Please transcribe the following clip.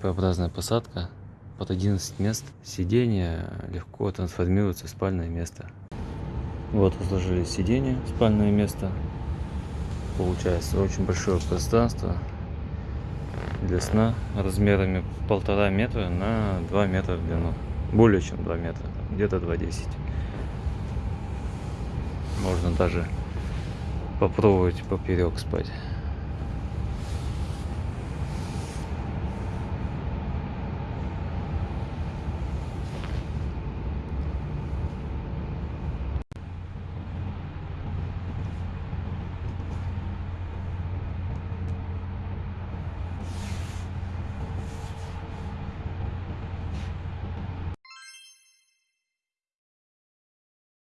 П-образная посадка под 11 мест. Сиденье легко трансформируется в спальное место. Вот разложили сиденье, спальное место. Получается очень большое пространство для сна размерами полтора метра на 2 метра в длину. Более чем 2 метра, где-то 2,10. Можно даже попробовать поперек спать.